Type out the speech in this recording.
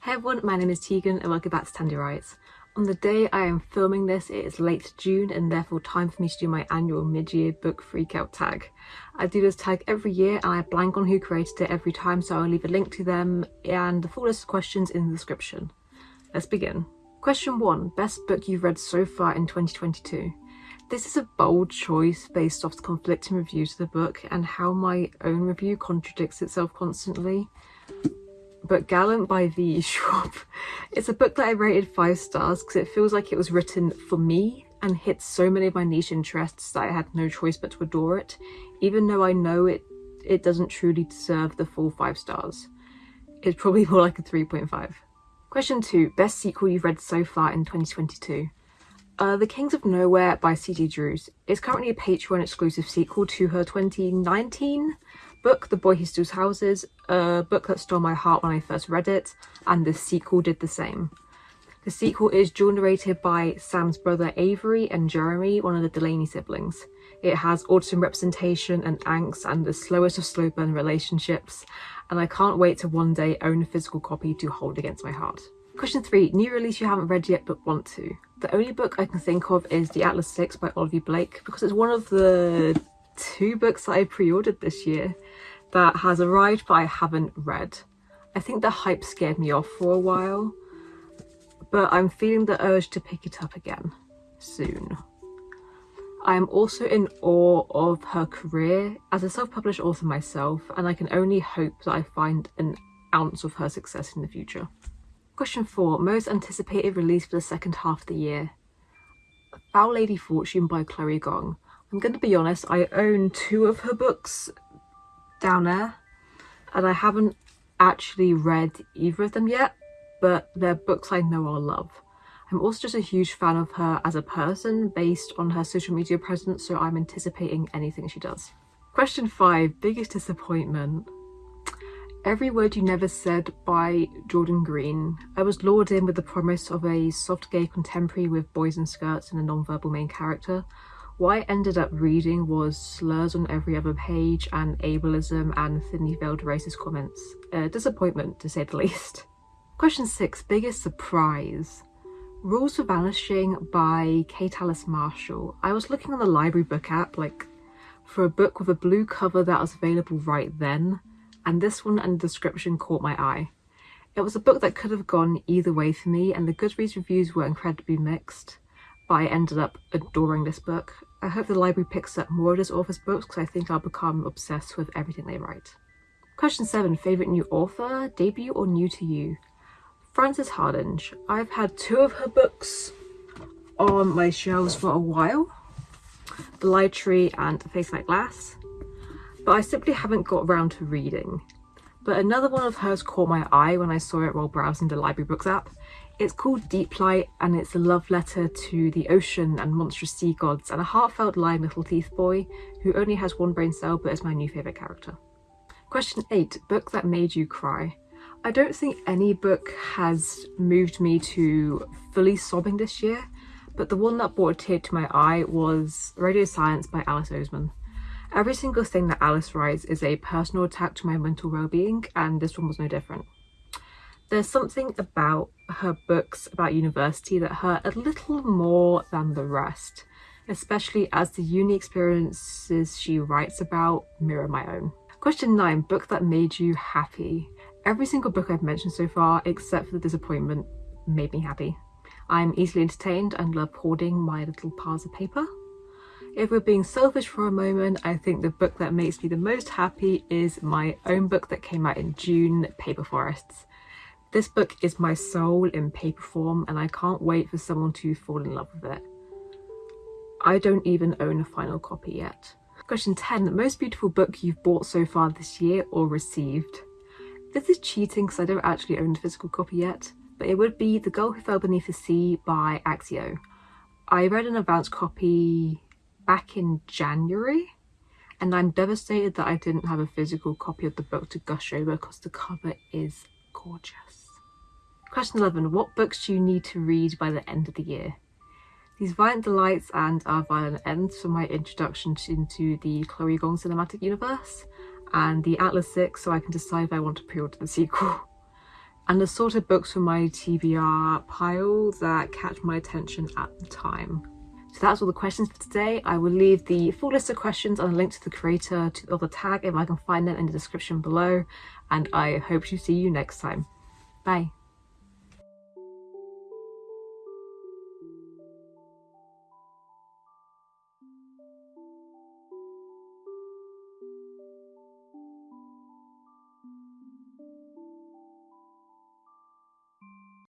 Hey everyone, my name is Tegan and welcome back to Tandy Writes. On the day I am filming this, it is late June and therefore time for me to do my annual mid-year book freakout tag. I do this tag every year and I blank on who created it every time so I'll leave a link to them and the full list of questions in the description. Let's begin. Question 1. Best book you've read so far in 2022? This is a bold choice based off the conflicting reviews of the book and how my own review contradicts itself constantly but Gallant by V. Schwab. It's a book that I rated 5 stars because it feels like it was written for me and hits so many of my niche interests that I had no choice but to adore it, even though I know it, it doesn't truly deserve the full 5 stars. It's probably more like a 3.5. Question 2. Best sequel you've read so far in 2022? Uh, the Kings of Nowhere by C.G. Drews is currently a Patreon exclusive sequel to her 2019 book, The Boy Who Steals Houses, a book that stole my heart when I first read it, and the sequel did the same. The sequel is dual narrated by Sam's brother Avery and Jeremy, one of the Delaney siblings. It has autism representation and angst and the slowest of slow burn relationships, and I can't wait to one day own a physical copy to hold against my heart. Question 3. New release you haven't read yet but want to. The only book I can think of is The Atlas Six by Olivia Blake because it's one of the two books that I pre-ordered this year that has arrived but I haven't read. I think the hype scared me off for a while, but I'm feeling the urge to pick it up again soon. I am also in awe of her career as a self-published author myself and I can only hope that I find an ounce of her success in the future. Question 4. Most anticipated release for the second half of the year? Foul Lady Fortune by Chloe Gong. I'm going to be honest, I own two of her books down there and I haven't actually read either of them yet, but they're books I know I'll love. I'm also just a huge fan of her as a person based on her social media presence, so I'm anticipating anything she does. Question 5. Biggest disappointment? Every Word You Never Said by Jordan Green. I was lured in with the promise of a soft gay contemporary with boys in skirts and a non-verbal main character, what I ended up reading was slurs on every other page and ableism and thinly veiled racist comments. A disappointment to say the least. Question 6. Biggest surprise? Rules for Vanishing by Kate Alice Marshall. I was looking on the library book app like for a book with a blue cover that was available right then and this one and the description caught my eye. It was a book that could have gone either way for me and the Goodreads reviews were incredibly mixed but I ended up adoring this book. I hope the library picks up more of this author's books because I think I'll become obsessed with everything they write. Question 7. Favourite new author, debut or new to you? Frances Hardinge. I've had two of her books on my shelves for a while. The Lie Tree and Face Like Glass. But I simply haven't got around to reading. But another one of hers caught my eye when I saw it while browsing the library books app. It's called Deep Light and it's a love letter to the ocean and monstrous sea gods and a heartfelt lying little teeth boy who only has one brain cell but is my new favourite character. Question 8. Book that made you cry. I don't think any book has moved me to fully sobbing this year, but the one that brought a tear to my eye was Radio Silence by Alice Oseman. Every single thing that Alice writes is a personal attack to my mental well-being and this one was no different. There's something about her books about university that hurt a little more than the rest, especially as the uni experiences she writes about mirror my own. Question 9. Book that made you happy. Every single book I've mentioned so far, except for the disappointment, made me happy. I'm easily entertained and love hoarding my little piles of paper. If we're being selfish for a moment, I think the book that makes me the most happy is my own book that came out in June, Paper Forests. This book is my soul in paper form and I can't wait for someone to fall in love with it. I don't even own a final copy yet. Question 10. The Most beautiful book you've bought so far this year or received? This is cheating because I don't actually own a physical copy yet, but it would be The Girl Who Fell Beneath the Sea by Axio. I read an advance copy back in January and I'm devastated that I didn't have a physical copy of the book to gush over because the cover is gorgeous. Question 11. What books do you need to read by the end of the year? These Violent Delights and Our Violent Ends for my introduction into the Chloe Gong cinematic universe and the Atlas 6 so I can decide if I want to pre-order the sequel. and the sort of books from my TBR pile that catch my attention at the time. So that's all the questions for today. I will leave the full list of questions and a link to the creator to the other tag if I can find them in the description below. And I hope to see you next time. Bye.